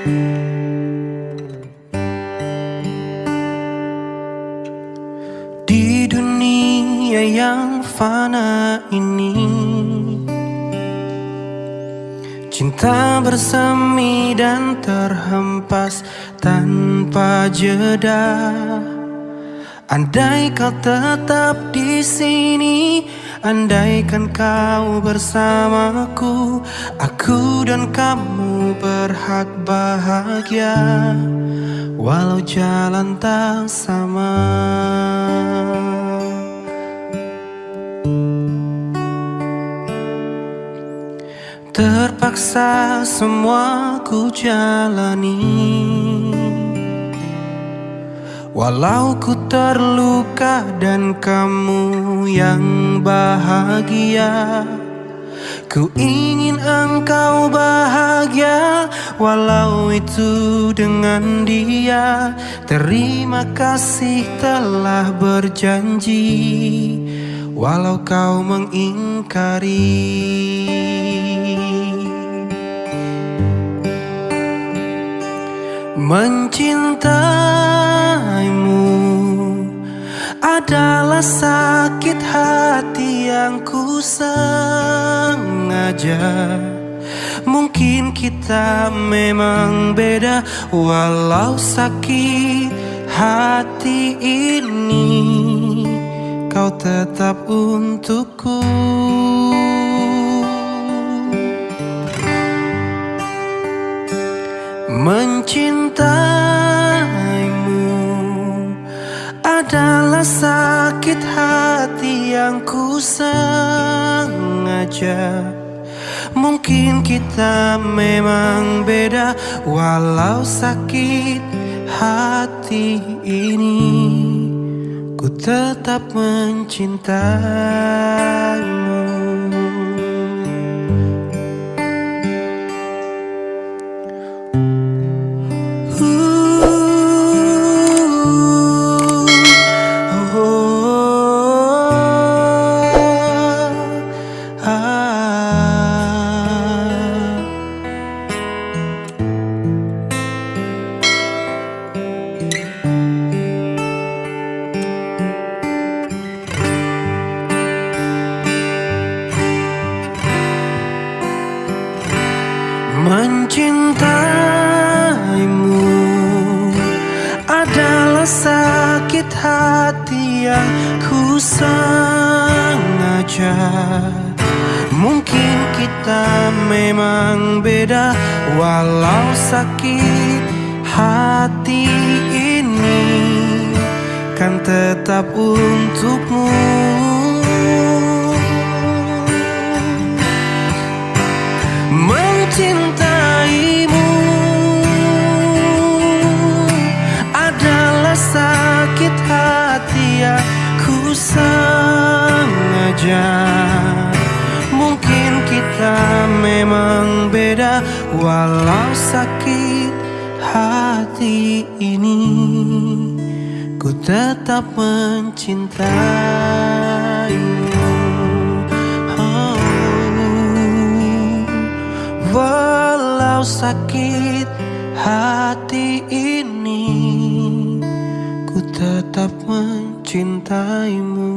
Di dunia yang fana ini Cinta bersemi dan terhempas tanpa jeda. Andai kau tetap di sini Andaikan kau bersamaku Aku dan kamu berhak bahagia. Walau jalan tak sama. Terpaksa semua ku jalani Walau ku terluka dan kamu yang bahagia Ku ingin engkau bahagia. Walau itu dengan dia Terima kasih telah berjanji. Walau kau mengingkari Mencintaimu adalah sakit hati yang ku sengaja. Mungkin kita memang beda Walau sakit hati ini Kau tetap untukku sengaja. Mungkin kita memang beda Walau sakit hati ini. Ku tetap mencintaimu Mencintaimu adalah sakit hati yang ku sengaja. Mungkin kita memang beda Walau sakit hati ini Kan tetap untukmu Mencintaimu adalah sakit hati yang ku sengaja. Mungkin kita memang beda Walau sakit hati ini. Ku tetap mencintaimu Walau sakit hati ini Ku tetap mencintaimu